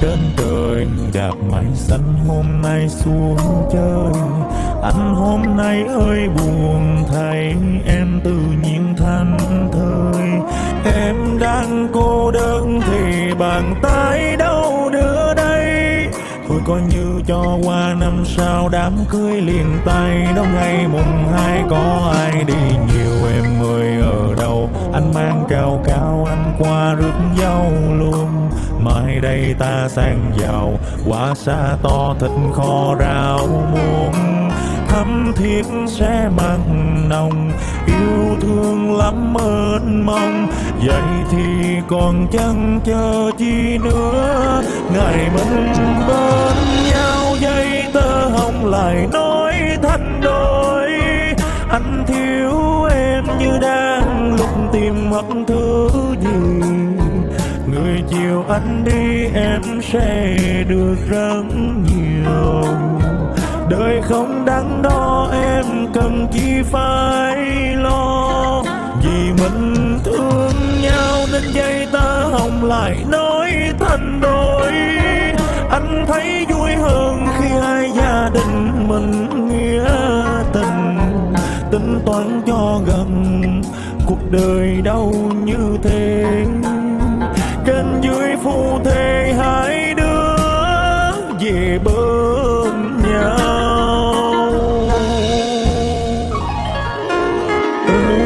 trên trời đạp mây xanh hôm nay xuống chơi. Anh hôm nay ơi buồn thay em tự nhiên thanh thơi. Em đang cô đơn thì bàn tay đâu đưa đây? Thôi coi như cho qua năm sau đám cưới liền tay. Đâu ngày mùng hai có ai đi nhiều, em ơi, ở đâu? Anh mang cao cao anh qua rước dâu luôn mai đây ta sang giàu, quả xa to thịt kho rau muống. Thắm thiết sẽ mặn nồng, yêu thương lắm ơn mong vậy thì còn chẳng chờ chi nữa, ngày mình bên nhau. Dây tơ hồng lại nói thành đôi, anh thiếu em như đang lúc tìm mất anh đi em sẽ được rất nhiều. Đời không đáng đo em cần chi phải lo. Vì mình thương nhau nên dây ta hồng lại nói thành đôi. Anh thấy vui hơn khi hai gia đình mình nghĩa tình. Tính toán cho gần, cuộc đời đâu như thế bên dưới phu thế hai đứa về bên nhau ơi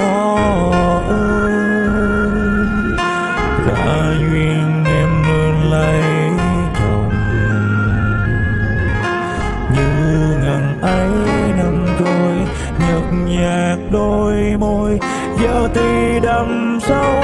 họ ơi đã duyên em nên lấy chồng như ngần ấy năm trôi nhợt nhạt đôi môi giờ thì đậm sâu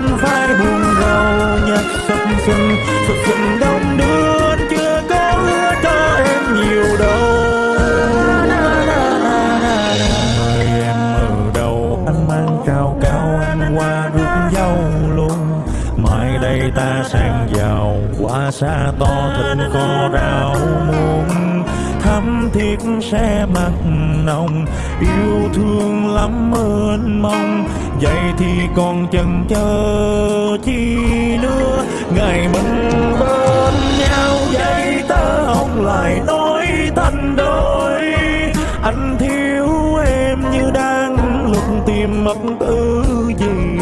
bắt phải buồn rầu, nhạc sập sình sập sình đông đưa chưa có hứa cho em nhiều đâu. Mời em ở đầu anh mang cao cao, anh qua rước dâu luôn. Mai đây ta sang giàu, qua xa to thịt kho rau muôn. thắm thiết sẽ mặn nồng, yêu thương lắm ơn mong vậy thì còn chần chờ chi nữa? Ngày mình bên nhau, vậy ta không lại nói thành đôi. Anh thiếu em như đang lúc tìm mất tư gì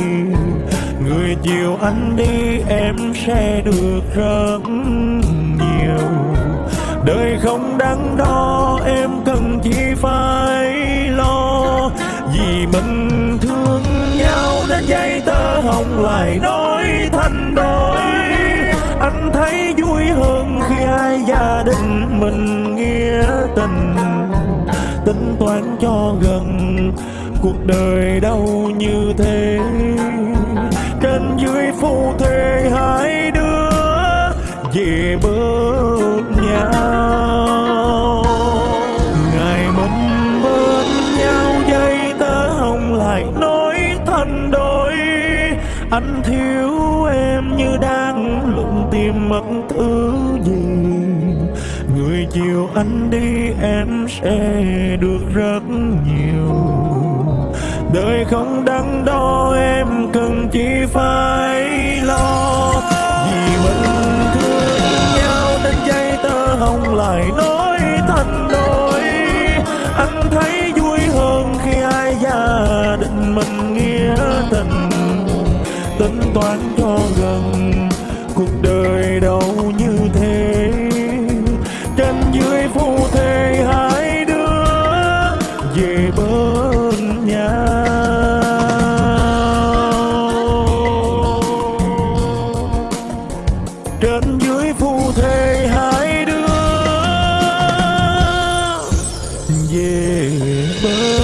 người chiều anh đi, em sẽ được rất nhiều. Đời không đáng đo, em cần chỉ phải lo. Vì mình dây tơ hồng lại nói thành đôi. Anh thấy vui hơn khi hai gia đình mình nghĩa tình. Tính toán cho gần, cuộc đời đâu như thế. Trên dưới phu thê hai đứa, về bờ anh thiếu em như đang lụng tìm mất thứ gì. Người chiều anh đi em sẽ được rất nhiều. Đời không đắn đo em cần chỉ phải lo. Vì mình thương nhau nên dây tơ hồng lại nói thành đôi. Anh thấy vui yeah. But